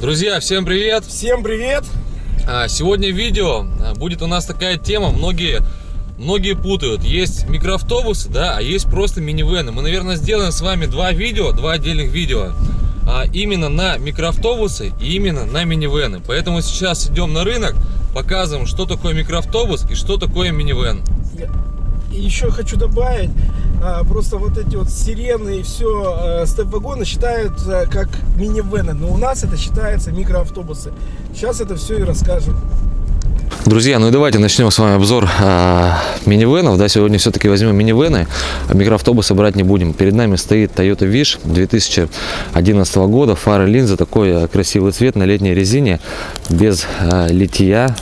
Друзья, всем привет! Всем привет! А, Сегодня видео а, будет у нас такая тема, многие, многие путают. Есть микроавтобусы, да, а есть просто минивены. Мы, наверное, сделаем с вами два видео, два отдельных видео. а, Именно на микроавтобусы и именно на минивены. Поэтому сейчас идем на рынок, показываем, что такое микроавтобус и что такое минивен. И еще хочу добавить, просто вот эти вот сирены и все степ-вагоны считаются как минивены, но у нас это считается микроавтобусы. Сейчас это все и расскажем. Друзья, ну и давайте начнем с вами обзор а, минивенов. Да, сегодня все-таки возьмем минивены, а микроавтобусы брать не будем. Перед нами стоит Toyota Wish 2011 года, фары линзы, такой а, красивый цвет на летней резине, без а, литья.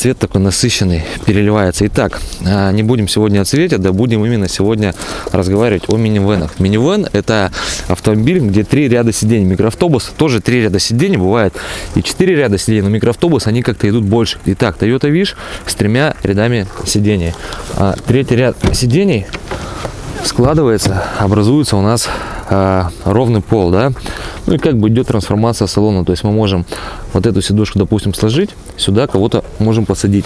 Цвет такой насыщенный, переливается. Итак, а, не будем сегодня о цвете, да будем именно сегодня разговаривать о минивенах. Минивен это автомобиль, где три ряда сидений. Микроавтобус тоже три ряда сидений, бывает и четыре ряда сидений, но микроавтобус они как-то идут больше. Итак, Toyota Wish с тремя рядами сидений. А третий ряд сидений складывается, образуется у нас а, ровный пол, да, ну и как бы идет трансформация салона, то есть мы можем вот эту сидушку, допустим, сложить, сюда кого-то можем посадить.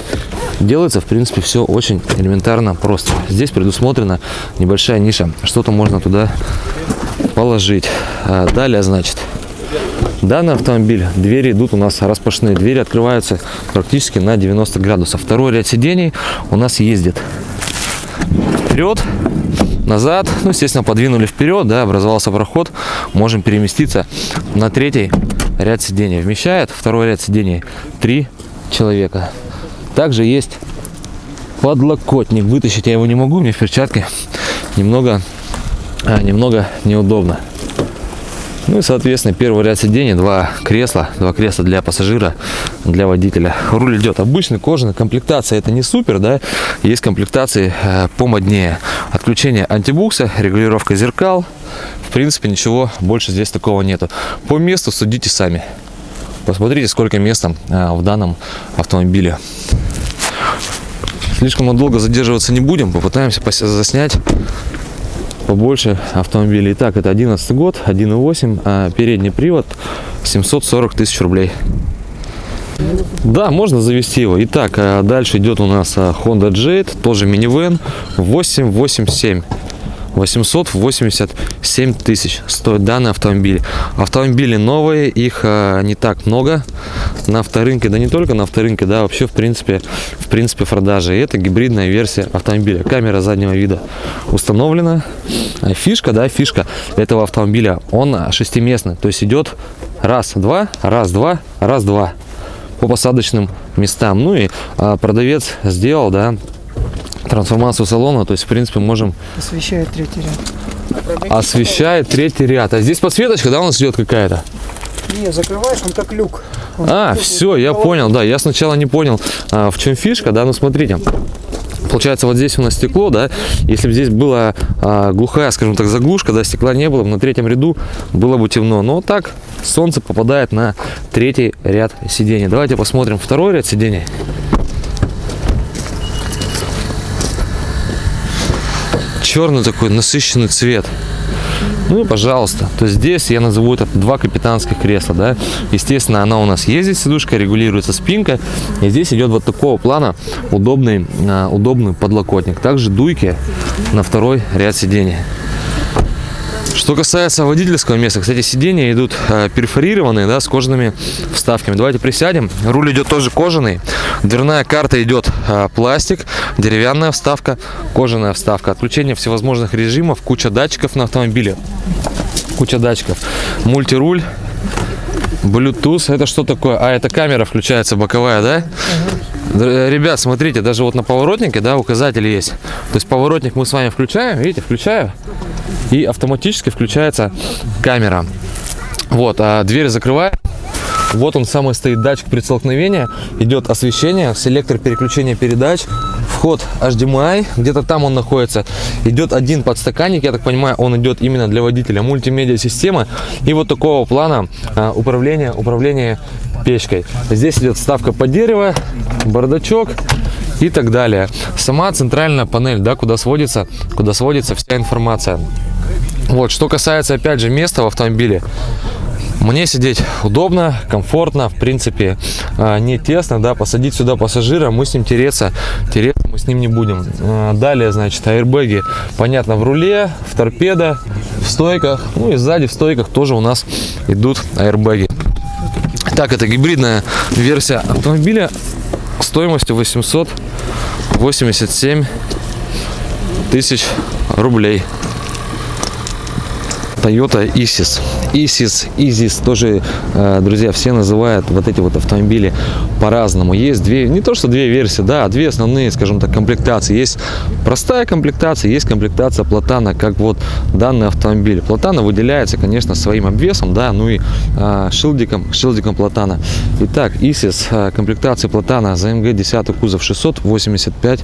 Делается, в принципе, все очень элементарно просто. Здесь предусмотрена небольшая ниша, что-то можно туда положить. А далее, значит, Данный автомобиль, двери идут у нас распашные, двери открываются практически на 90 градусов. Второй ряд сидений у нас ездит вперед, назад, ну, естественно, подвинули вперед, да, образовался проход, можем переместиться на третий ряд сидений. Вмещает второй ряд сидений три человека. Также есть подлокотник. Вытащить я его не могу, мне в перчатке немного, а, немного неудобно. Ну и, соответственно, первый ряд сидений, два кресла, два кресла для пассажира, для водителя. Руль идет обычный, кожаный, комплектация это не супер, да, есть комплектации э, помоднее. Отключение антибукса, регулировка зеркал, в принципе, ничего больше здесь такого нету. По месту судите сами. Посмотрите, сколько места э, в данном автомобиле. Слишком долго задерживаться не будем, попытаемся заснять побольше автомобилей. Итак, это 11 год, 1.8, а передний привод 740 тысяч рублей. Да, можно завести его. Итак, а дальше идет у нас а, Honda Jade, тоже минивэн 887. 887 тысяч стоит данный автомобиль. Автомобили новые, их а, не так много на авторынке, да не только на авторынке, да, вообще в принципе, в принципе в продаже. И это гибридная версия автомобиля. Камера заднего вида установлена. Фишка, да, фишка этого автомобиля, он шестиместный, то есть идет раз, два, раз, два, раз, два по посадочным местам. Ну и а, продавец сделал, да, трансформацию салона, то есть в принципе можем освещает третий ряд. Освещает третий ряд. А здесь подсветочка да у нас идет какая-то? Не закрываешь он как люк. Он а все я понял да я сначала не понял а, в чем фишка да ну смотрите. Получается вот здесь у нас стекло да если бы здесь была а, глухая скажем так заглушка да стекла не было на третьем ряду было бы темно. Но так солнце попадает на третий ряд сидений. Давайте посмотрим второй ряд сидений черный такой насыщенный цвет. Ну и пожалуйста. То здесь я назову это два капитанских кресла да. Естественно она у нас ездит сидушка регулируется спинка. И здесь идет вот такого плана удобный а, удобный подлокотник. Также дуйки на второй ряд сидений что касается водительского места, кстати, сиденья идут э, перфорированные, да, с кожаными вставками. Давайте присядем. Руль идет тоже кожаный. Дверная карта идет э, пластик, деревянная вставка, кожаная вставка. Отключение всевозможных режимов, куча датчиков на автомобиле. Куча датчиков. Мультируль. Bluetooth, это что такое? А, это камера включается боковая, да? Угу. Ребят, смотрите, даже вот на поворотнике, да, указатель есть. То есть поворотник мы с вами включаем, видите, включаю, и автоматически включается камера. Вот, а дверь закрываем. Вот он самый стоит датчик при столкновении. Идет освещение, селектор переключения передач, вход HDMI, где-то там он находится. Идет один подстаканник, я так понимаю, он идет именно для водителя. Мультимедиа система и вот такого плана а, управления, управление печкой. Здесь идет вставка под дерево, бардачок и так далее. Сама центральная панель, да, куда сводится, куда сводится вся информация. Вот, что касается, опять же, места в автомобиле, Мне сидеть удобно, комфортно, в принципе, а, не тесно, да, посадить сюда пассажира, мы с ним тереться, тереться мы с ним не будем. А, Далее, значит, аэрбэги, понятно, в руле, в торпедо, в стойках, ну и сзади в стойках тоже у нас идут аэрбэги. Так, это гибридная версия автомобиля стоимостью 887 тысяч рублей. Toyota Isis. Isis, Isis тоже, э, друзья, все называют вот эти вот автомобили по-разному. Есть две, не то что две версии, да, а две основные, скажем так, комплектации. Есть простая комплектация, есть комплектация Платана, как вот данный автомобиль. Платана выделяется, конечно, своим обвесом, да, ну и э, шилдиком, шилдиком Платана. Итак, Isis, э, комплектация Платана за МГ 10 кузов 685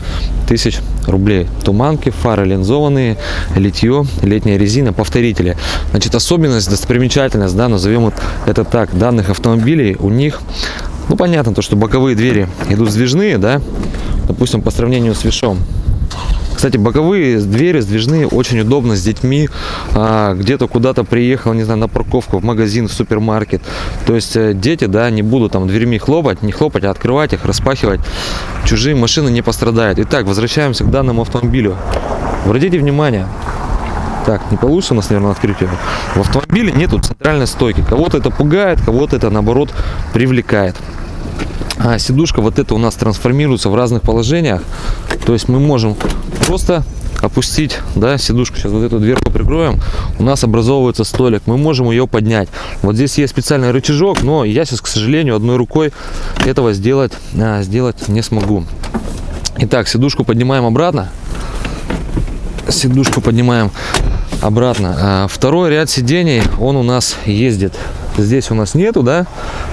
тысяч рублей. Туманки, фары линзованные, литье, летняя резина, повторители. Значит, особенность, достопримечательность, да, назовем вот это так, данных автомобилей, у них, ну, понятно, то, что боковые двери идут сдвижные, да, допустим, по сравнению с Вишом. Кстати, боковые двери сдвижные, очень удобно с детьми. А, где-то куда-то приехал, не знаю, на парковку, в магазин, в супермаркет. То есть э, дети, да, не будут там дверьми хлопать, не хлопать, а открывать их, распахивать. Чужие машины не пострадают. Итак, возвращаемся к данному автомобилю. Обратите внимание, так, не получится у нас, наверное, открыть ее. В автомобиле нету центральной стойки. Кого-то это пугает, кого-то это, наоборот, привлекает. А сидушка вот эта у нас трансформируется в разных положениях. То есть мы можем просто опустить, да, сидушку, сейчас вот эту дверку прикроем, у нас образовывается столик, мы можем ее поднять. Вот здесь есть специальный рычажок, но я сейчас, к сожалению, одной рукой этого сделать, а, сделать не смогу. Итак, сидушку поднимаем обратно. Сидушку поднимаем обратно. А, Второй ряд сидений, он у нас ездит. Здесь у нас нету, да,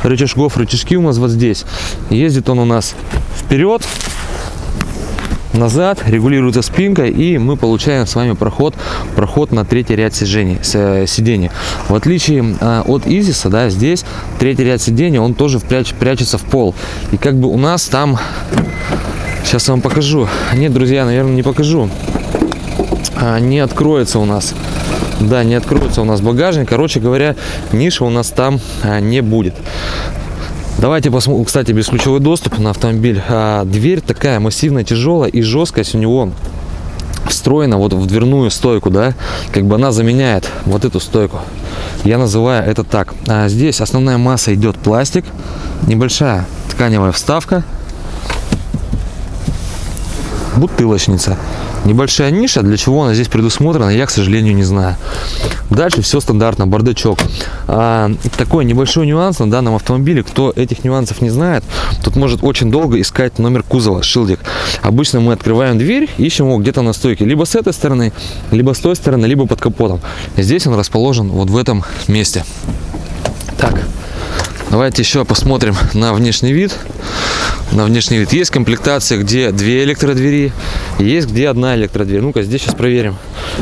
рычажков, рычажки у нас вот здесь. Ездит он у нас вперед, назад, регулируется спинкой, и мы получаем с вами проход, проход на третий ряд сидений, с- э, сидений. В отличие а, от Изиса, да, здесь третий ряд сидений, он тоже впряч- прячется в пол. И как бы у нас там, сейчас вам покажу. Нет, друзья, наверное, не покажу не откроется у нас. Да, не откроется у нас багажник. Короче говоря, ниша у нас там а, не будет. Давайте посмотрим, кстати, бесключевой доступ на автомобиль. А, дверь такая массивная, тяжелая и жесткость у него встроена вот в дверную стойку, да, как бы она заменяет вот эту стойку. Я называю это так. А здесь основная масса идет пластик, небольшая тканевая вставка, бутылочница. Небольшая ниша, для чего она здесь предусмотрена, я, к сожалению, не знаю. Дальше все стандартно, бардачок. А, такой небольшой нюанс на данном автомобиле, кто этих нюансов не знает, тут может очень долго искать номер кузова, шилдик. Обычно мы открываем дверь, ищем его где-то на стойке, либо с этой стороны, либо с той стороны, либо под капотом. Здесь он расположен вот в этом месте. Так, давайте еще посмотрим на внешний вид на внешний вид. Есть комплектация, где две электродвери, есть где одна электродверь. Ну-ка, здесь сейчас проверим.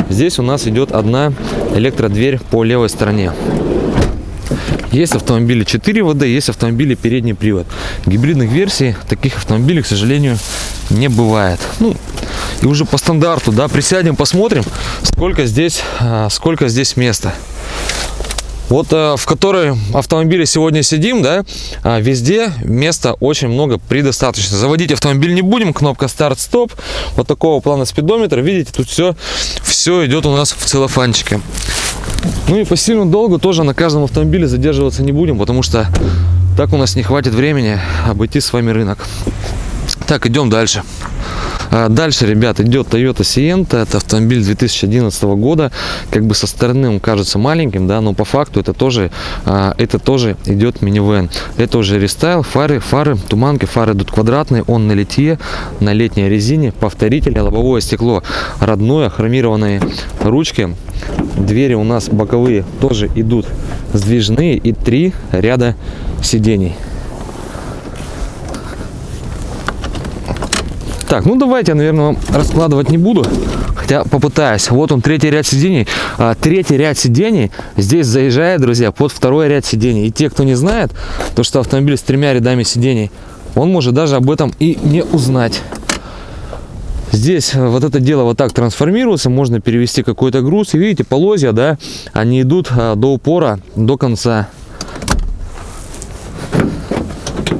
Здесь у нас идет одна электродверь по левой стороне. Есть автомобили 4 ВД, есть автомобили передний привод. Гибридных версий таких автомобилей, к сожалению, не бывает. Ну, и уже по стандарту, да, присядем, посмотрим, сколько здесь, а, сколько здесь места. Вот э, в которой автомобиле сегодня сидим, да, а, везде места очень много предостаточно. Заводить автомобиль не будем, кнопка старт-стоп, вот такого плана спидометр, видите, тут все, все идет у нас в целлофанчике. Ну и по сильно долго тоже на каждом автомобиле задерживаться не будем, потому что так у нас не хватит времени обойти с вами рынок. Так, идем дальше. А, Дальше, ребят, идет Toyota Sienta. Это автомобиль 2011 года. Как бы со стороны он кажется маленьким, да, но по факту это тоже, а, это тоже идет минивэн. Это уже рестайл, фары, фары, туманки, фары идут квадратные, он на литье, на летней резине, повторитель, лобовое стекло родное, хромированные ручки. Двери у нас боковые тоже идут сдвижные и три ряда сидений. Так, ну давайте наверное, раскладывать не буду. Хотя попытаюсь. Вот он, третий ряд сидений. А, третий ряд сидений здесь заезжает, друзья, под второй ряд сидений. И те, кто не знает, то что автомобиль с тремя рядами сидений, он может даже об этом и не узнать. Здесь э, вот это дело вот так трансформируется, можно перевести какой-то груз. И видите, полозья, да, они идут а, до упора, до конца.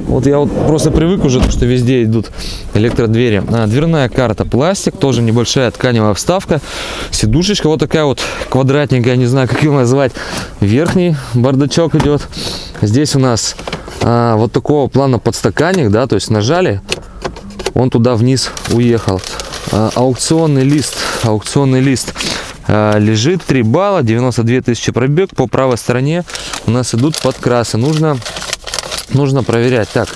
Вот я вот просто привык уже, что везде идут электродвери. А, дверная карта пластик, тоже небольшая тканевая вставка. Сидушечка вот такая вот квадратненькая, не знаю, как ее назвать. Верхний бардачок идет. Здесь у нас а, вот такого плана подстаканник, да, то есть нажали, он туда вниз уехал. А, аукционный лист, аукционный лист а, лежит 3 балла, 92 тысячи пробег. По правой стороне у нас идут подкрасы. Нужно, нужно проверять. Так,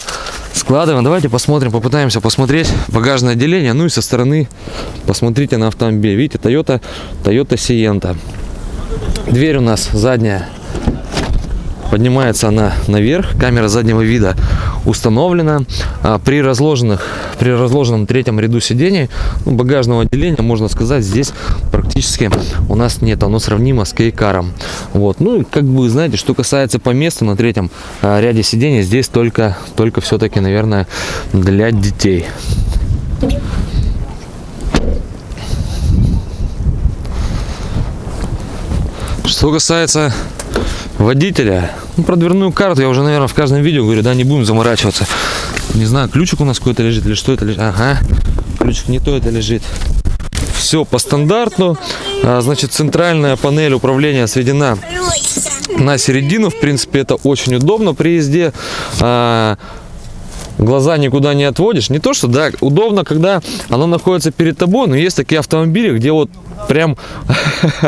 складываем. Давайте посмотрим, попытаемся посмотреть багажное отделение. Ну и со стороны посмотрите на автомобиль. Видите, Toyota, Toyota Sienta. Дверь у нас задняя Поднимается она наверх, камера заднего вида установлена. А при, разложенных, при разложенном третьем ряду сидений ну, багажного отделения, можно сказать, здесь практически у нас нет. Оно сравнимо с кейкаром. Вот. Ну и как бы, знаете, что касается по месту на третьем а, ряде сидений, здесь только, только все-таки, наверное, для детей. Что касается водителя. Ну, про дверную карту я уже, наверное, в каждом видео говорю, да, не будем заморачиваться. Не знаю, ключик у нас какой-то лежит или что это лежит. Ага, ключик не то это лежит. Все по стандарту. А, значит, центральная панель управления сведена на середину. В принципе, это очень удобно при езде. А, глаза никуда не отводишь. Не то, что, да, удобно, когда оно находится перед тобой, но есть такие автомобили, где вот прям,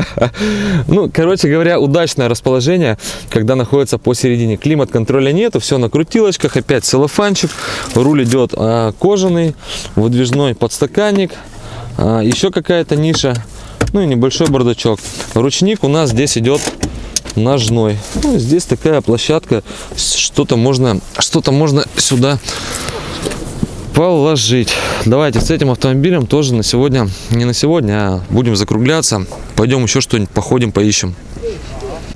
ну, короче говоря, удачное расположение, когда находится посередине. Климат-контроля нету, все на крутилочках, опять целлофанчик, руль идет а, кожаный, выдвижной подстаканник, а, еще какая-то ниша, ну и небольшой бардачок. Ручник у нас здесь идет ножной. Ну, здесь такая площадка, что-то можно, что-то можно сюда положить. Давайте с этим автомобилем тоже на сегодня, не на сегодня, а будем закругляться. Пойдем еще что-нибудь походим, поищем.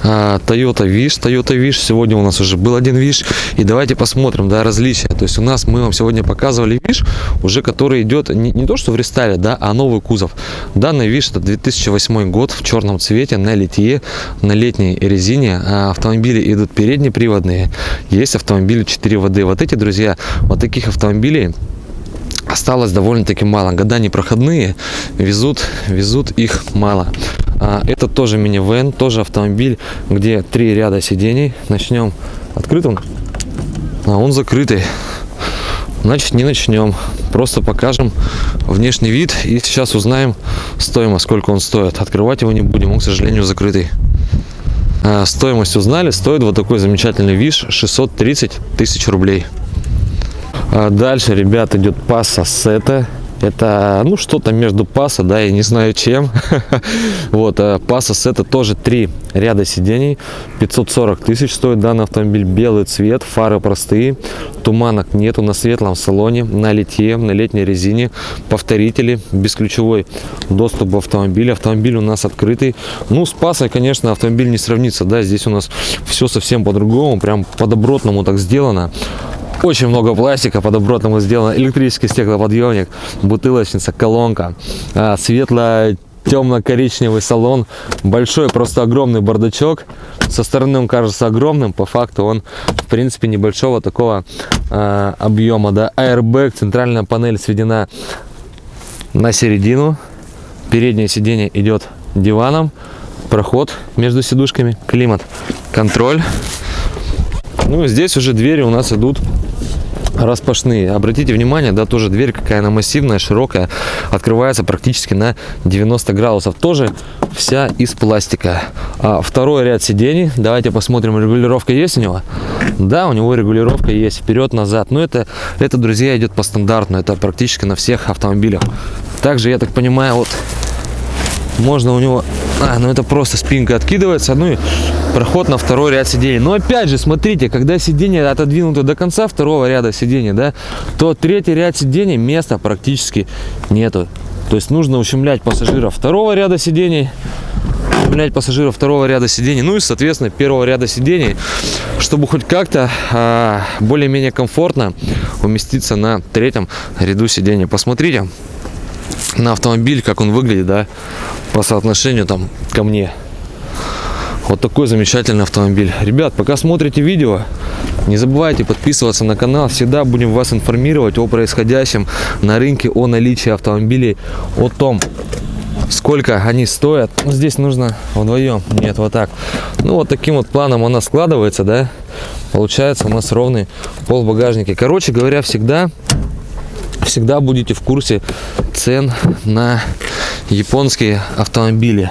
А, Toyota Wish, Toyota Wish. Сегодня у нас уже был один Wish. И давайте посмотрим, да, различия. То есть у нас, мы вам сегодня показывали Wish, уже который идет не, не то, что в рестайле, да, а новый кузов. Данный Wish это 2008 год в черном цвете, на литье, на летней резине. А автомобили идут переднеприводные. Есть автомобили 4 воды. Вот эти, друзья, вот таких автомобилей осталось довольно-таки мало. Года непроходные, везут, везут их мало. А, это тоже минивэн, тоже автомобиль, где три ряда сидений. Начнем открытым, а он закрытый. Значит, не начнем. Просто покажем внешний вид и сейчас узнаем стоимость, сколько он стоит. Открывать его не будем, он, к сожалению, закрытый. А, стоимость узнали, стоит вот такой замечательный виш 630 тысяч рублей. А дальше, ребят, идет пасса сета. Это, ну, что-то между паса, да, я не знаю чем. вот, а пасос это тоже три ряда сидений. 540 тысяч стоит данный автомобиль. Белый цвет, фары простые, туманок нету на светлом салоне, на литье, на летней резине. Повторители, бесключевой доступ в автомобиль. Автомобиль у нас открытый. Ну, с пасой, конечно, автомобиль не сравнится, да, здесь у нас все совсем по-другому, прям по-добротному так сделано. Очень много пластика по добротному сделано. Электрический стеклоподъемник, бутылочница, колонка, а, светло темно-коричневый салон, большой, просто огромный бардачок. Со стороны он кажется огромным, по факту он, в принципе, небольшого такого э, объема. Да? Airbag, центральная панель сведена на середину. Переднее сиденье идет диваном. Проход между сидушками, климат, контроль. Ну, здесь уже двери у нас идут распашные. Обратите внимание, да, тоже дверь какая она массивная, широкая, открывается практически на 90 градусов. Тоже вся из пластика. А второй ряд сидений, давайте посмотрим, регулировка есть у него? Да, у него регулировка есть, вперед-назад. Но это, это, друзья, идет по стандартну, это практически на всех автомобилях. Также, я так понимаю, вот можно у него а, ну это просто спинка откидывается ну и проход на второй ряд сидений. Но опять же смотрите когда сиденье отодвинуто до конца второго ряда сидений да то третий ряд сидений места практически нету. То есть нужно ущемлять пассажиров второго ряда сидений ущемлять пассажиров второго ряда сидений ну и соответственно первого ряда сидений чтобы хоть как-то а, более-менее комфортно уместиться на третьем ряду сидений. Посмотрите на автомобиль, как он выглядит, да, по соотношению там ко мне. Вот такой замечательный автомобиль. Ребят, пока смотрите видео, не забывайте подписываться на канал. Всегда будем вас информировать о происходящем на рынке, о наличии автомобилей, о том, сколько они стоят. Ну, здесь нужно вдвоем. Нет, вот так. Ну, вот таким вот планом она складывается, да. Получается у нас ровный пол в багажнике. Короче говоря, всегда всегда будете в курсе цен на японские автомобили.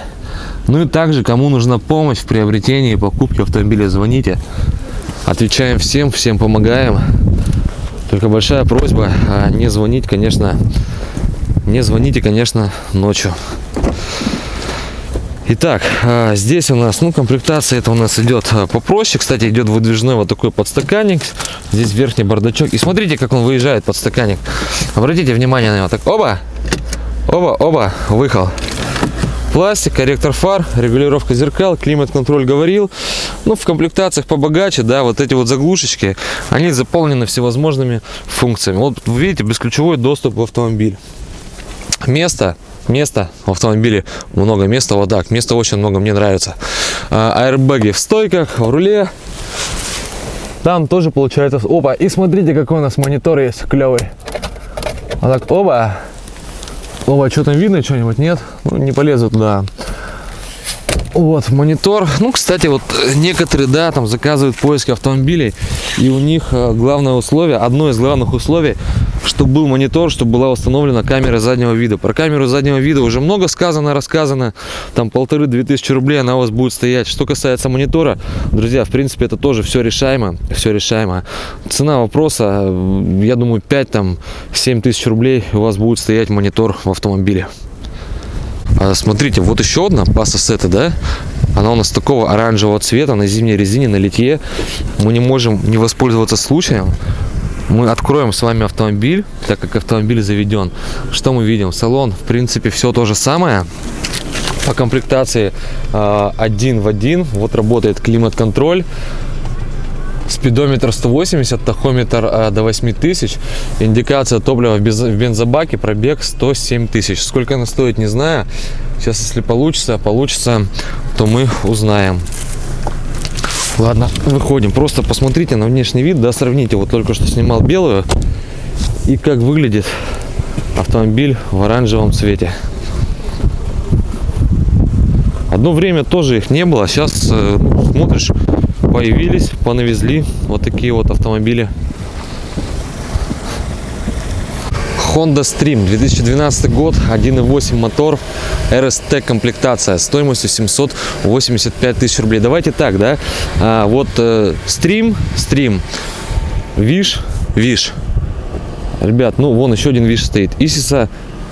Ну и также, кому нужна помощь в приобретении и покупке автомобиля, звоните. Отвечаем всем, всем помогаем. Только большая просьба а, не звонить, конечно, не звоните, конечно, ночью. Итак, а, здесь у нас, ну, комплектация это у нас идет а, попроще. Кстати, идет выдвижной вот такой подстаканник. Здесь верхний бардачок. И смотрите, как он выезжает, подстаканник. Обратите внимание на него. Так, оба, оба, оба, выехал. Пластик, корректор фар, регулировка зеркал, климат-контроль говорил. Ну, в комплектациях побогаче, да, вот эти вот заглушечки, они заполнены всевозможными функциями. Вот, вы видите, бесключевой доступ в автомобиль. Место места в автомобиле много места вот так места очень много мне нравится. А, аэрбэги в стойках в руле. Там тоже получается опа и смотрите какой у нас монитор есть клевый. Вот так оба оба что там видно что-нибудь нет? Ну, не полезу туда вот монитор ну кстати вот некоторые да там заказывают поиск автомобилей и у них э, главное условие одно из главных условий чтобы был монитор, чтобы была установлена камера заднего вида. Про камеру заднего вида уже много сказано, рассказано. Там полторы-две тысячи рублей она у вас будет стоять. Что касается монитора, друзья, в принципе, это тоже все решаемо. Все решаемо. Цена вопроса, я думаю, 5 там 7 тысяч рублей у вас будет стоять монитор в автомобиле. А, смотрите, вот еще одна паса сета, да? Она у нас такого оранжевого цвета на зимней резине, на литье. Мы не можем не воспользоваться случаем мы откроем с вами автомобиль, так как автомобиль заведен. Что мы видим? Салон, в принципе, все то же самое. По комплектации э, один в один. Вот работает климат-контроль. Спидометр 180, тахометр э, до 8000. Индикация топлива в, бензобаке, пробег 107 тысяч. Сколько она стоит, не знаю. Сейчас, если получится, получится, то мы узнаем. Ладно, выходим. Просто посмотрите на внешний вид, да, сравните. Вот только что снимал белую и как выглядит автомобиль в оранжевом цвете. Одно время тоже их не было, сейчас э, смотришь, появились, понавезли вот такие вот автомобили. Honda Stream 2012 год 1.8 мотор RST комплектация стоимостью 785 тысяч рублей. Давайте так да? А, вот э, Stream Stream Виш Виш ребят ну вон еще один Виш стоит. Исиса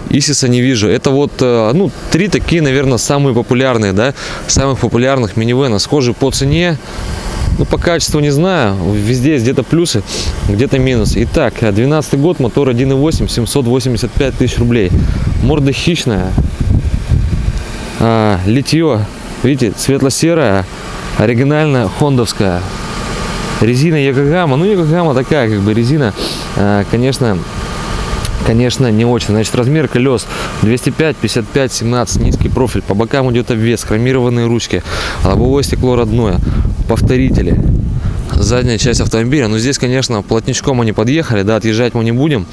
Исиса не вижу. Это вот, э, ну, три такие, наверное, самые популярные, да, самых популярных минивэна. Схожие по цене, ну, по качеству не знаю. Везде есть где-то плюсы, где-то минусы. Итак, 12 год, мотор 1.8, 785 тысяч рублей. Морда хищная. А, литье, видите, светло-серая, оригинальная, хондовская. Резина Якогама. Ну, Якогама такая, как бы, резина, а, конечно, конечно не очень. Значит размер колес 205 55 17 низкий профиль. По бокам идет обвес. Хромированные ручки. Лобовое стекло родное. Повторители задняя часть автомобиля. Но здесь конечно плотничком они подъехали да отъезжать мы не будем.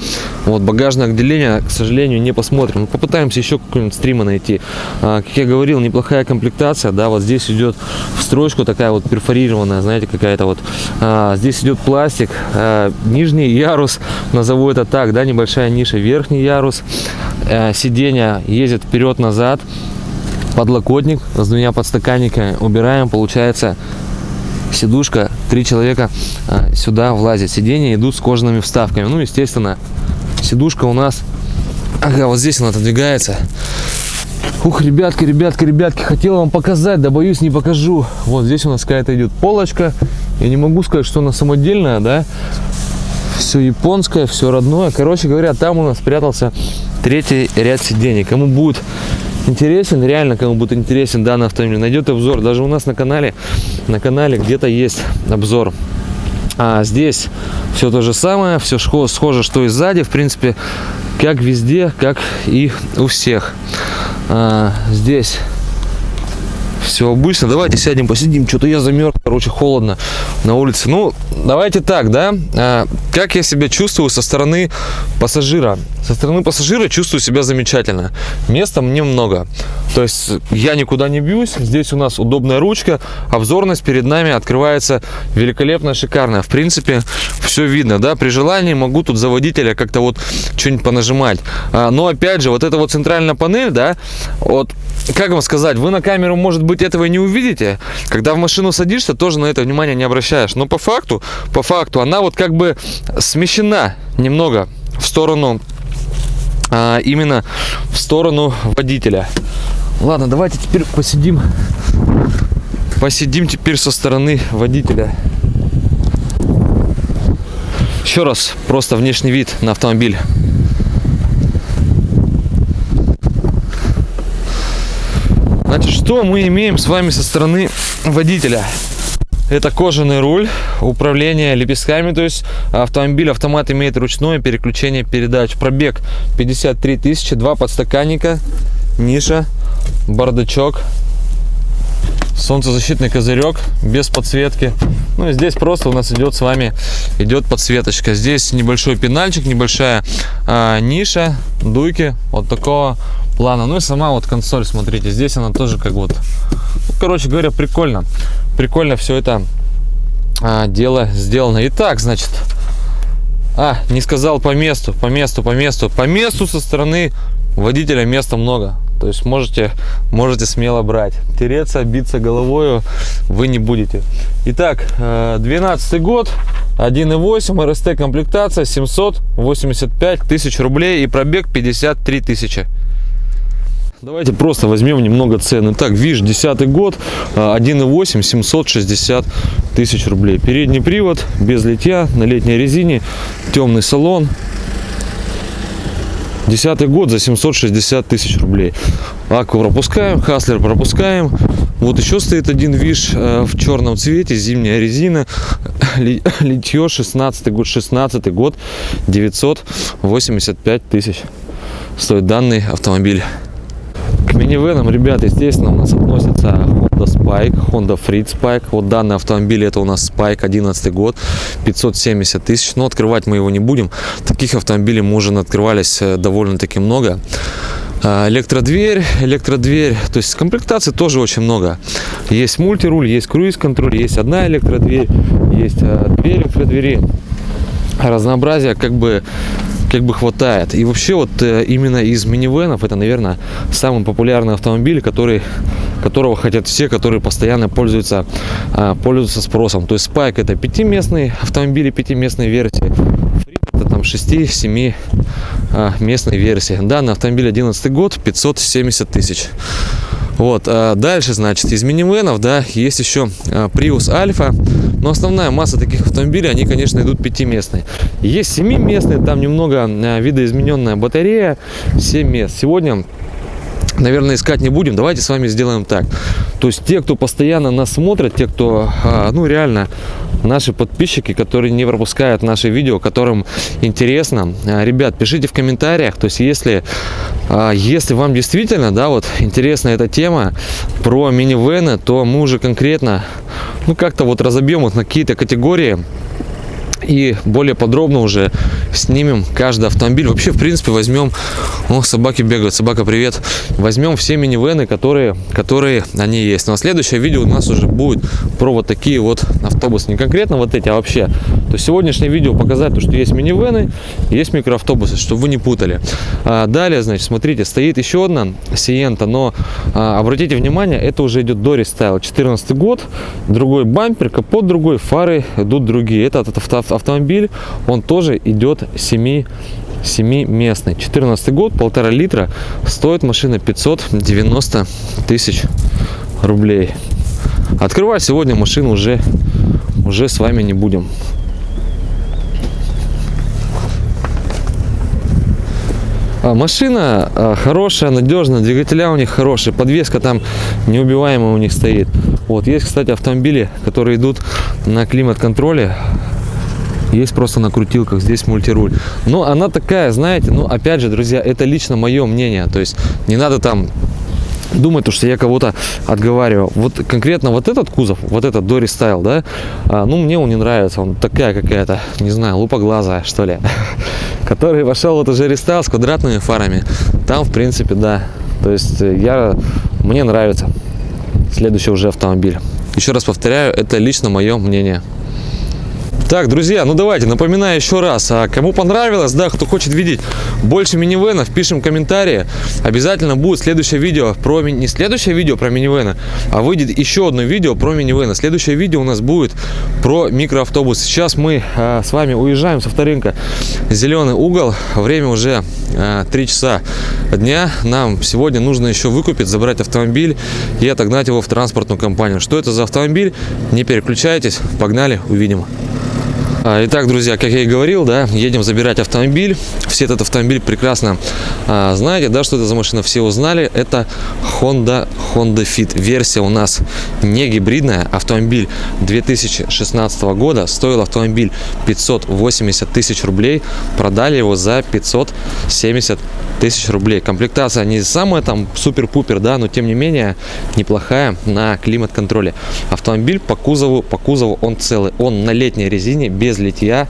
Вот багажное отделение к сожалению не посмотрим. Попытаемся еще какой-нибудь стрима найти. А, как я говорил неплохая комплектация да вот здесь идет в строчку такая вот перфорированная знаете какая-то вот. А, здесь идет пластик а, нижний ярус назову это так да небольшая ниша верхний ярус. А, сиденье ездит вперед назад подлокотник с двумя подстаканниками убираем получается сидушка, три человека а, сюда влазят. Сиденья идут с кожаными вставками. Ну, естественно, сидушка у нас, ага, вот здесь она отодвигается. Ух, ребятки, ребятки, ребятки, хотел вам показать, да боюсь не покажу. Вот здесь у нас какая-то идет полочка. Я не могу сказать, что она самодельная, да. Все японское, все родное. Короче говоря, там у нас спрятался третий ряд сидений. Кому будет интересен, реально кому будет интересен данный автомобиль, найдет обзор. Даже у нас на канале, на канале где-то есть обзор. А здесь все то же самое, все схоже, что и сзади, в принципе, как везде, как и у всех. А, здесь все обычно. Давайте сядем, посидим. Что-то я замерз, короче, холодно на улице. Ну, давайте так, да. А, как я себя чувствую со стороны пассажира? Со стороны пассажира чувствую себя замечательно. Места мне много. То есть я никуда не бьюсь. Здесь у нас удобная ручка. Обзорность перед нами открывается великолепно, шикарно. В принципе, все видно, да. При желании могу тут за водителя как-то вот что-нибудь понажимать. А, но опять же, вот эта вот центральная панель, да, вот как вам сказать, вы на камеру, может быть, этого и не увидите. Когда в машину садишься, тоже на это внимание не обращаешь. Но по факту, по факту, она вот как бы смещена немного в сторону, а, именно в сторону водителя. Ладно, давайте теперь посидим. Посидим теперь со стороны водителя. Еще раз, просто внешний вид на автомобиль. Значит, что мы имеем с вами со стороны водителя? Это кожаный руль, управление лепестками, то есть автомобиль, автомат имеет ручное переключение передач. Пробег 53 тысячи, два подстаканника, ниша, бардачок, солнцезащитный козырек без подсветки. Ну и здесь просто у нас идет с вами идет подсветочка. Здесь небольшой пенальчик, небольшая а, ниша, дуйки вот такого плана. Ну и сама вот консоль, смотрите, здесь она тоже как вот, ну, короче говоря, прикольно. Прикольно все это а, дело сделано. Итак, значит, а, не сказал по месту, по месту, по месту. По месту со стороны водителя места много. То есть можете, можете смело брать. Тереться, биться головой вы не будете. Итак, 12 год, 1.8, РСТ комплектация, 785 тысяч рублей и пробег 53 тысячи. Давайте просто возьмем немного цены. Так, ВИЖ, 10 год, 1.8, 760 тысяч рублей. Передний привод, без литья, на летней резине, темный салон. Десятый год за 760 тысяч рублей. Акку пропускаем, Хаслер пропускаем. Вот еще стоит один ВИЖ э, в черном цвете, зимняя резина, литье 16 год, 16 год, 985 тысяч стоит данный автомобиль. К минивенам, ребят, естественно, у нас относятся Honda Spike, Honda Freed Spike. Вот данный автомобиль, это у нас Spike 11 год, 570 тысяч. Но открывать мы его не будем. Таких автомобилей мы уже открывались э, довольно-таки много. А, электродверь, электродверь, то есть комплектаций тоже очень много. Есть мультируль, есть круиз-контроль, есть одна электродверь, есть а, две электродвери. Разнообразия как бы как бы хватает. И вообще вот э, именно из минивенов это, наверное, самый популярный автомобиль, который, которого хотят все, которые постоянно пользуются, а, пользуются спросом. То есть Spike это пятиместный автомобиль, пятиместной версии. это там 6-7 а, местной версии. Данный автомобиль 11 год, 570 тысяч. Вот, а дальше, значит, из минивенов, да, есть еще а, Prius Alpha, но основная масса таких автомобилей, они, конечно, идут пятиместные. Есть семиместные, там немного а, видоизмененная батарея, 7 мест. Сегодня наверное, искать не будем. Давайте с вами сделаем так. То есть те, кто постоянно нас смотрят, те, кто, ну, реально наши подписчики, которые не пропускают наши видео, которым интересно. А, ребят, пишите в комментариях, то есть если, а, если вам действительно, да, вот интересна эта тема про минивены, то мы уже конкретно, ну, как-то вот разобьем их на какие-то категории, и более подробно уже снимем каждый автомобиль. Вообще, в принципе, возьмем... О, собаки бегают. Собака, привет. Возьмем все минивены, которые, которые они есть. Но следующее видео у нас уже будет про вот такие вот автобусы. Не конкретно вот эти, а вообще. То сегодняшнее видео показать, то, что есть минивены, есть микроавтобусы, чтобы вы не путали. А далее, значит, смотрите, стоит еще одна Сиента, но а, обратите внимание, это уже идет Дори Стайл. 14 год, другой бампер, капот другой, фары идут другие. Это этот автомобиль, он тоже идет 7 семиместный. 14 год полтора литра стоит машина 590 тысяч рублей. Открывать сегодня машину уже уже с вами не будем. А, Машина а, хорошая, надежная, двигателя у них хорошие, подвеска там неубиваемая у них стоит. Вот есть, кстати, автомобили, которые идут на климат-контроле, есть просто на крутилках, здесь мультируль. Но она такая, знаете, ну опять же, друзья, это лично мое мнение. То есть не надо там думает, что я кого-то отговариваю. Вот конкретно вот этот кузов, вот этот Дори Стайл, да, а, ну, мне он не нравится. Он такая какая-то, не знаю, лупоглазая, что ли. Который вошел вот уже рестайл с квадратными фарами. Там, в принципе, да. То есть э, я, мне нравится следующий уже автомобиль. Еще раз повторяю, это лично мое мнение. Так, друзья, ну давайте, напоминаю еще раз, а кому понравилось, да, кто хочет видеть больше минивенов, пишем комментарии. Обязательно будет следующее видео про, не следующее видео про минивены, а выйдет еще одно видео про минивены. Следующее видео у нас будет про микроавтобус. Сейчас мы а, с вами уезжаем с авторынка Зеленый угол. Время уже а, 3 часа дня. Нам сегодня нужно еще выкупить, забрать автомобиль и отогнать его в транспортную компанию. Что это за автомобиль? Не переключайтесь, погнали, увидим. А, Итак, друзья, как я и говорил, да, едем забирать автомобиль. Все этот автомобиль прекрасно а, знаете, да, что это за машина, все узнали. Это Honda, Honda Fit. Версия у нас не гибридная. Автомобиль 2016 года. Стоил автомобиль 580 тысяч рублей. Продали его за 570 тысяч рублей. Комплектация не самая там супер-пупер, да, но тем не менее неплохая на климат-контроле. Автомобиль по кузову, по кузову он целый. Он на летней резине, без литья.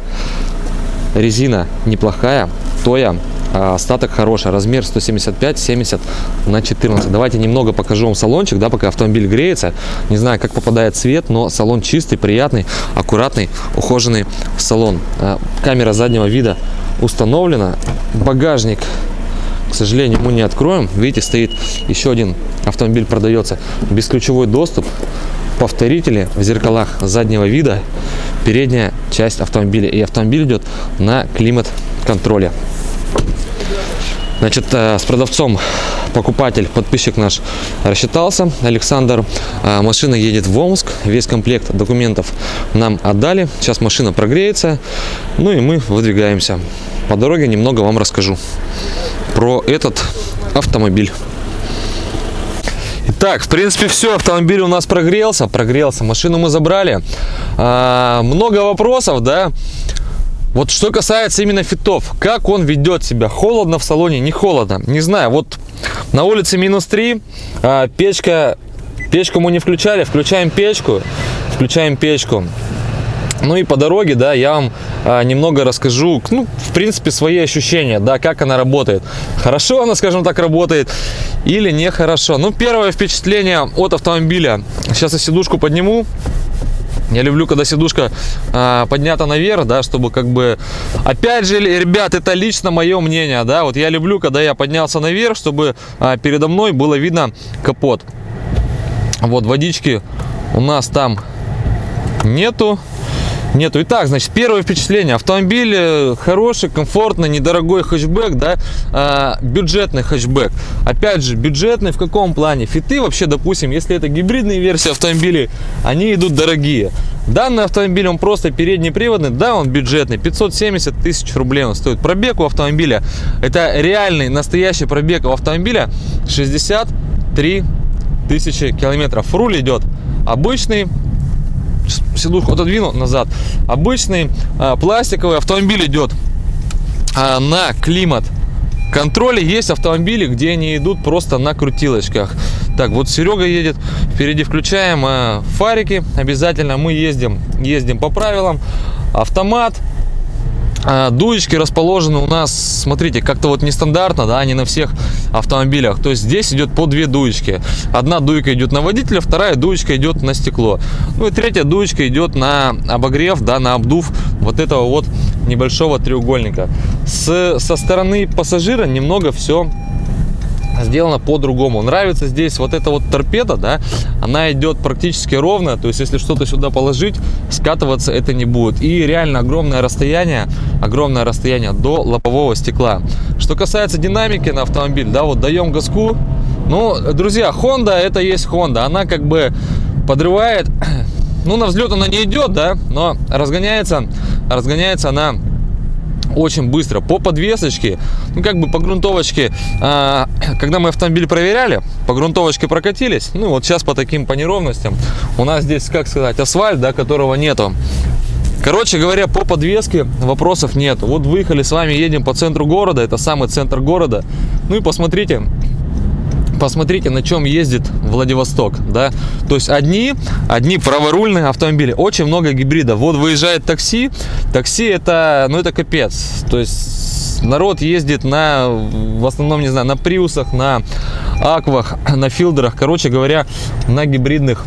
Резина неплохая, тоя, а остаток хороший, размер 175-70 на 14. Давайте немного покажу вам салончик, да, пока автомобиль греется. Не знаю, как попадает свет, но салон чистый, приятный, аккуратный, ухоженный салон. А, Камера заднего вида установлена. Багажник к сожалению, мы не откроем. Видите, стоит еще один автомобиль продается. Бесключевой доступ, повторители в зеркалах заднего вида, передняя часть автомобиля. И автомобиль идет на климат-контроле. Значит, э, с продавцом покупатель, подписчик наш рассчитался, Александр. А, Машина едет в Омск, весь комплект документов нам отдали. Сейчас машина прогреется, ну и мы выдвигаемся. По дороге немного вам расскажу про этот автомобиль. Итак, в принципе, все, автомобиль у нас прогрелся, прогрелся, машину мы забрали. А, много вопросов, да. Вот что касается именно фитов, как он ведет себя, холодно в салоне, не холодно, не знаю, вот на улице минус 3, а, печка, печку мы не включали, включаем печку, включаем печку, ну и по дороге, да, я вам а, немного расскажу, ну, в принципе, свои ощущения, да, как она работает. Хорошо она, скажем так, работает или нехорошо. Ну, первое впечатление от автомобиля. Сейчас я сидушку подниму. Я люблю, когда сидушка а, поднята наверх, да, чтобы как бы... Опять же, ребят, это лично мое мнение, да, вот я люблю, когда я поднялся наверх, чтобы а, передо мной было видно капот. Вот, водички у нас там нету. Нету. Итак, значит, первое впечатление. Автомобиль э, хороший, комфортный, недорогой хэтчбэк, да, а, бюджетный хэтчбэк. Опять же, бюджетный в каком плане? Фиты вообще, допустим, если это гибридные версии автомобилей, они идут дорогие. Данный автомобиль, он просто переднеприводный, да, он бюджетный, 570 тысяч рублей он стоит. Пробег у автомобиля, это реальный, настоящий пробег у автомобиля 63 тысячи километров. Руль идет обычный, сидушку отодвину назад. Обычный а, пластиковый автомобиль идет а, на климат контроле. Есть автомобили, где они идут просто на крутилочках. Так, вот Серега едет, впереди включаем а, фарики. Обязательно мы ездим, ездим по правилам. Автомат, дуечки расположены у нас, смотрите, как-то вот нестандартно, да, не на всех автомобилях. То есть здесь идет по две дуечки. Одна дуйка идет на водителя, вторая дуечка идет на стекло. Ну и третья дуечка идет на обогрев, да, на обдув вот этого вот небольшого треугольника. С, со стороны пассажира немного все сделано по-другому. Нравится здесь вот эта вот торпеда, да, она идет практически ровно, то есть если что-то сюда положить, скатываться это не будет. И реально огромное расстояние, огромное расстояние до лобового стекла. Что касается динамики на автомобиль, да, вот даем газку. Ну, друзья, Honda это есть Honda, она как бы подрывает, ну, на взлет она не идет, да, но разгоняется, разгоняется она очень быстро по подвесочке ну как бы по грунтовочке а, когда мы автомобиль проверяли по грунтовочке прокатились ну вот сейчас по таким по неровностям у нас здесь как сказать асфальт да которого нету. Короче говоря по подвеске вопросов нет. Вот выехали с вами едем по центру города это самый центр города. Ну и посмотрите посмотрите, на чем ездит Владивосток, да, то есть одни, одни праворульные автомобили, очень много гибридов, вот выезжает такси, такси это, ну это капец, то есть народ ездит на, в основном, не знаю, на приусах, на аквах, на филдерах, короче говоря, на гибридных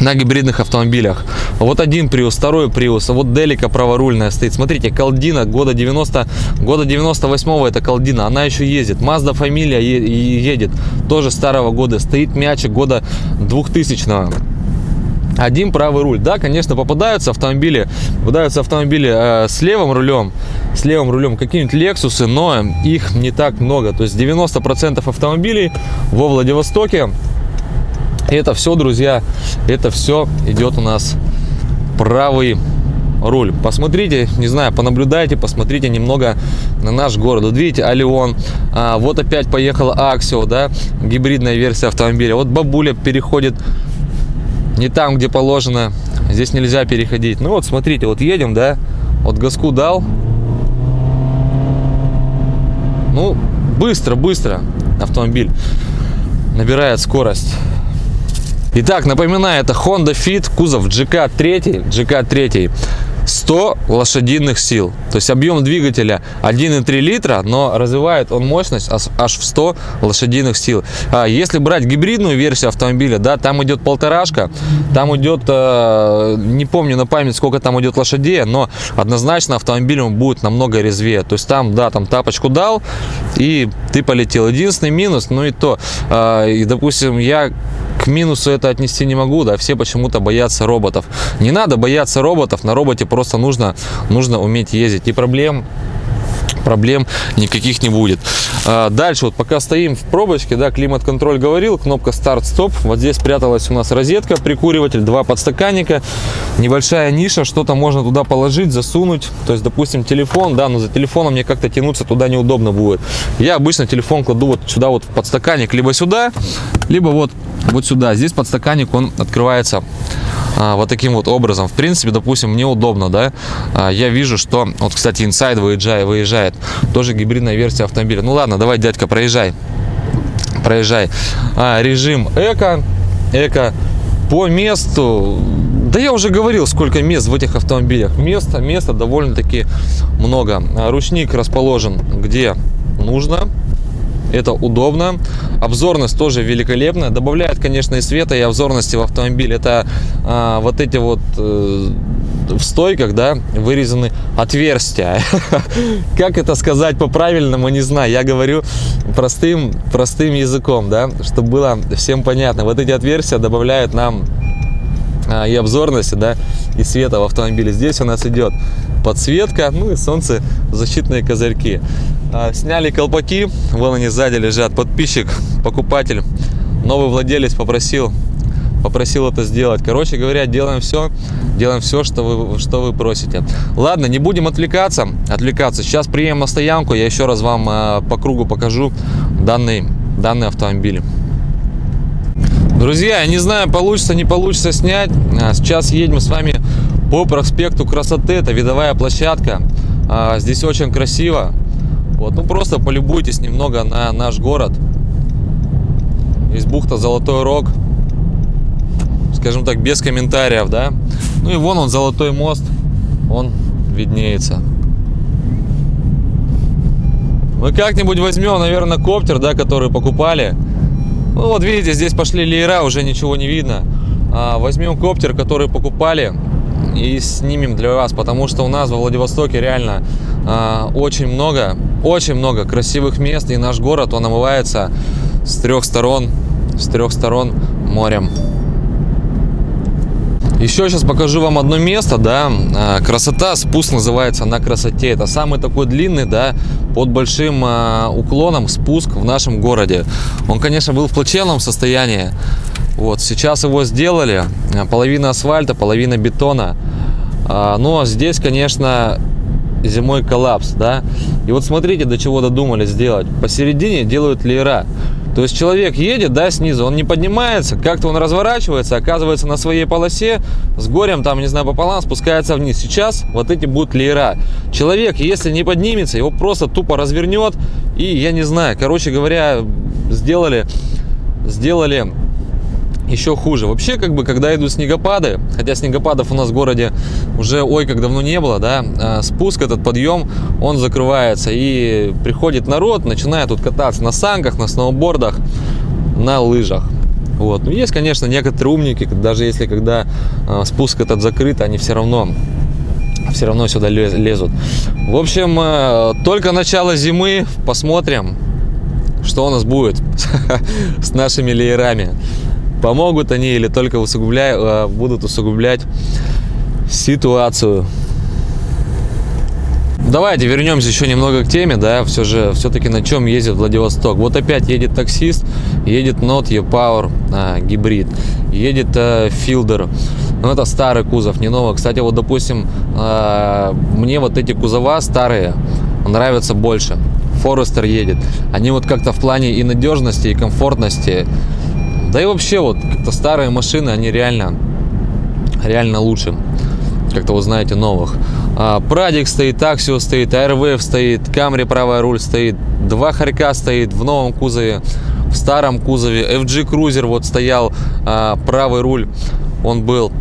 на гибридных автомобилях. Вот один Prius, второй Prius, а вот Делика праворульная стоит. Смотрите, Калдина года 90, года 98 это Калдина, она еще ездит. Mazda фамилия едет, тоже старого года. Стоит мячик года 2000 -го один правый руль. Да, конечно, попадаются автомобили, попадаются автомобили э, с левым рулем, с левым рулем какие-нибудь Лексусы, но их не так много. То есть 90% автомобилей во Владивостоке это все, друзья, это все идет у нас правый руль. Посмотрите, не знаю, понаблюдайте, посмотрите немного на наш город. Вот видите, Алион, а, вот опять поехала Аксио, да, гибридная версия автомобиля. Вот бабуля переходит не там, где положено. Здесь нельзя переходить. Ну вот, смотрите, вот едем, да, вот газку дал. Ну, быстро, быстро автомобиль набирает скорость. Итак, напоминаю, это Honda Fit, кузов GK3, GK3. 100 лошадиных сил. То есть объем двигателя 1,3 литра, но развивает он мощность аж в 100 лошадиных сил. А если брать гибридную версию автомобиля, да, там идет полторашка, там идет, э, не помню на память, сколько там идет лошадей, но однозначно автомобиль он будет намного резвее. То есть там, да, там тапочку дал, и ты полетел. Единственный минус, ну и то, э, и, допустим, я к минусу это отнести не могу, да, все почему-то боятся роботов. Не надо бояться роботов, на роботе просто нужно, нужно уметь ездить. И проблем проблем никаких не будет. А, дальше, вот пока стоим в пробочке, да, климат-контроль говорил, кнопка старт-стоп. Вот здесь спряталась у нас розетка, прикуриватель, два подстаканника, небольшая ниша, что-то можно туда положить, засунуть. То есть, допустим, телефон, да, но за телефоном мне как-то тянуться туда неудобно будет. Я обычно телефон кладу вот сюда вот в подстаканник, либо сюда, либо вот, вот сюда. Здесь подстаканник, он открывается а, вот таким вот образом. В принципе, допустим, мне удобно, да. А, я вижу, что, вот, кстати, Inside выезжает, выезжает. Тоже гибридная версия автомобиля. Ну ладно, давай, дядька, проезжай. Проезжай. А, режим эко. Эко по месту да я уже говорил, сколько мест в этих автомобилях. Места, места довольно-таки много. А, ручник расположен где нужно это удобно. Обзорность тоже великолепная. Добавляет, конечно, и света, и обзорности в автомобиль. Это а, вот эти вот э, в стойках, да, вырезаны отверстия. Как это сказать по-правильному, не знаю. Я говорю простым, простым языком, да, чтобы было всем понятно. Вот эти отверстия добавляют нам и обзорности, да, и света в автомобиле. Здесь у нас идет подсветка, ну и солнцезащитные козырьки. А, сняли колпаки, вон они сзади лежат. Подписчик, покупатель, новый владелец попросил, попросил это сделать. Короче говоря, делаем все, делаем все, что вы, что вы просите. Ладно, не будем отвлекаться, отвлекаться. Сейчас приедем на стоянку, я еще раз вам а, по кругу покажу данный, данный автомобиль. Друзья, я не знаю, получится, не получится снять. А, сейчас едем с вами по проспекту Красоты. Это видовая площадка. А, здесь очень красиво. Вот, ну просто полюбуйтесь немного на наш город. Есть бухта Золотой Рог. Скажем так, без комментариев, да. Ну и вон он, Золотой мост. Он виднеется. Мы как-нибудь возьмем, наверное, коптер, да, который покупали. Ну вот видите, здесь пошли леера, уже ничего не видно. А, возьмем коптер, который покупали и снимем для вас, потому что у нас во Владивостоке реально а, очень много, очень много красивых мест, и наш город, он омывается с трех сторон, с трех сторон морем. Еще сейчас покажу вам одно место, да, а, красота, спуск называется на красоте. Это самый такой длинный, да, под большим а, уклоном спуск в нашем городе. Он, конечно, был в плачевном состоянии. Вот, сейчас его сделали, а, половина асфальта, половина бетона. Но здесь, конечно, зимой коллапс, да. И вот смотрите, до чего додумали сделать. Посередине делают леера. То есть человек едет, да, снизу, он не поднимается, как-то он разворачивается, оказывается на своей полосе, с горем там, не знаю, пополам, спускается вниз. Сейчас вот эти будут леера. Человек, если не поднимется, его просто тупо развернет, и я не знаю, короче говоря, сделали, сделали еще хуже. Вообще, как бы, когда идут снегопады, хотя снегопадов у нас в городе уже ой как давно не было, да, а спуск этот подъем, он закрывается и приходит народ, начинает тут кататься на санках, на сноубордах, на лыжах. Вот. Ну, есть, конечно, некоторые умники, даже если когда а, спуск этот закрыт, они все равно все равно сюда лез- лезут. В общем, э, только начало зимы, посмотрим, что у нас будет с нашими леерами. Помогут они или только усугубляют, э, будут усугублять ситуацию. Давайте вернемся еще немного к теме, да, все же, все-таки на чем ездит Владивосток. Вот опять едет таксист, едет Not E-Power а, гибрид, едет а, Fielder. Ну, это старый кузов, не новый. Кстати, вот, допустим, а, мне вот эти кузова старые нравятся больше. Форестер едет. Они вот как-то в плане и надежности, и комфортности. Да и вообще вот как-то старые машины, они реально, реально лучше. Как-то вы знаете новых. А, Прадик стоит, Аксио стоит, AirWave стоит, Camry правый руль стоит, два Харька стоит в новом кузове, в старом кузове, FG Cruiser вот стоял, а, правый руль он был.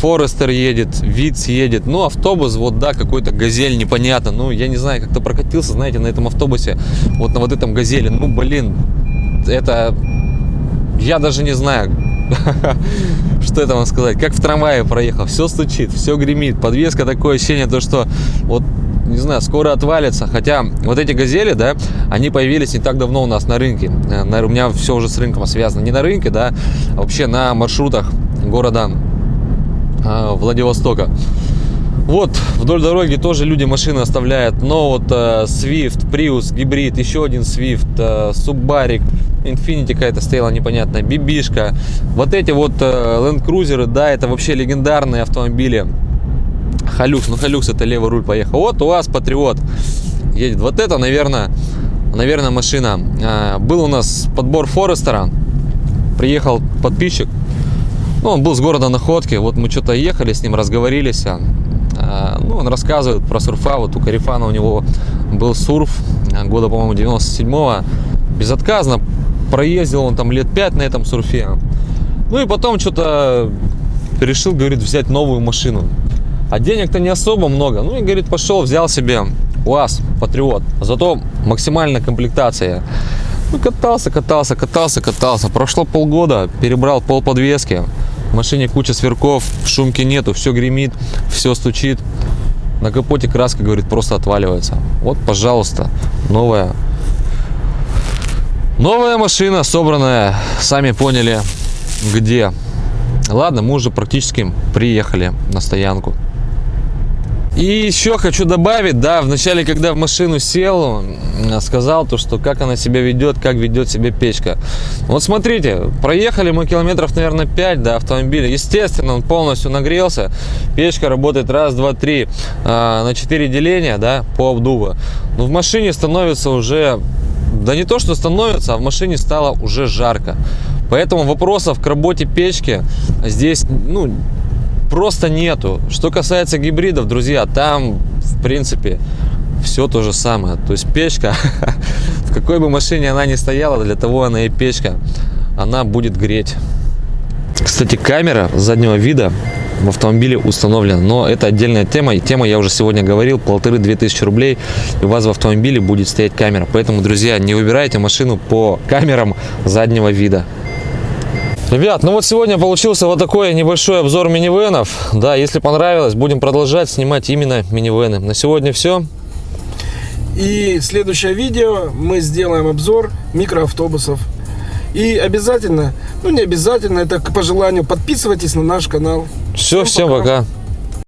Форестер едет, Виц едет, ну автобус вот да какой-то газель непонятно, ну я не знаю как-то прокатился, знаете, на этом автобусе, вот на вот этом газели, ну блин, это я даже не знаю, что это вам сказать, как в трамвае проехал, все стучит, все гремит, подвеска такое ощущение, то что вот не знаю, скоро отвалится. Хотя вот эти газели, да, они появились не так давно у нас на рынке. Э, У меня все уже с рынком связано. Не на рынке, да, а вообще на маршрутах города э, Владивостока. Вот, вдоль дороги тоже люди машины оставляют. Но вот э, Swift, Prius, гибрид, еще один Swift, э, Subaru, Infiniti какая-то стояла непонятная, Бибишка. Вот эти вот э, Land Cruiser, да, это вообще легендарные автомобили. Халюкс, ну Халюкс это левый руль поехал. Вот у вас Патриот едет. Вот это, наверное, наверное, машина. А, Был у нас подбор Форестера. Приехал подписчик. Ну, он был с города Находки. Вот мы что-то ехали с ним, разговорились. А, Ну, он рассказывает про сурфа. Вот у Карифана у него был сурф а, года, по-моему, 97-го. Безотказно проездил он там лет 5 на этом сурфе. Ну и потом что-то решил, говорит, взять новую машину. А денег-то не особо много. Ну и, говорит, пошел, взял себе УАЗ, Патриот. Зато максимальная комплектация. Ну, катался, катался, катался, катался. Прошло полгода, перебрал пол подвески. Машине куча сверков, шумки нету, все гремит, все стучит. На капоте краска, говорит, просто отваливается. Вот, пожалуйста, новая. Новая машина, собранная, сами поняли, где. Ладно, мы уже практически приехали на стоянку. И еще хочу добавить, да, вначале, когда в машину сел, м, сказал то, что как она себя ведет, как ведет себя печка. Вот смотрите, проехали мы километров, наверное, 5 до автомобиля. Естественно, он полностью нагрелся. Печка работает раз, два, три а, на 4 деления, да, по обдуву. Но в машине становится уже, да не то, что становится, а в машине стало уже жарко. Поэтому вопросов к работе печки здесь, ну, просто нету. Что касается гибридов, друзья, там, в принципе, все то же самое. То есть печка, в какой бы машине она ни стояла, для того она и печка, она будет греть. Кстати, камера заднего вида в автомобиле установлена, но это отдельная тема. И тема я уже сегодня говорил, полторы-две тысячи рублей, и у вас в автомобиле будет стоять камера. Поэтому, друзья, не выбирайте машину по камерам заднего вида. Ребят, ну вот сегодня получился вот такой небольшой обзор минивенов. Да, если понравилось, будем продолжать снимать именно минивены. На сегодня все. И следующее видео мы сделаем обзор микроавтобусов. И обязательно, ну не обязательно, это по желанию, подписывайтесь на наш канал. Все, всем пока. пока.